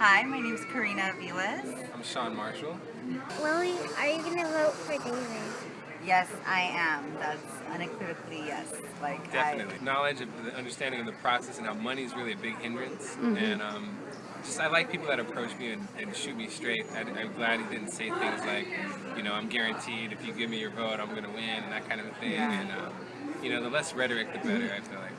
Hi, my name is Karina Aviles. I'm Sean Marshall. Lily, are you gonna vote for David? Yes, I am. That's unequivocally yes. Like Definitely. Knowledge of the understanding of the process and how money is really a big hindrance. Mm-hmm. And um, just I like people that approach me and, and shoot me straight. I'm glad he didn't say things like, you know, I'm guaranteed if you give me your vote, I'm going to win and that kind of thing. Yeah. And, um, you know, the less rhetoric, the better, I feel like.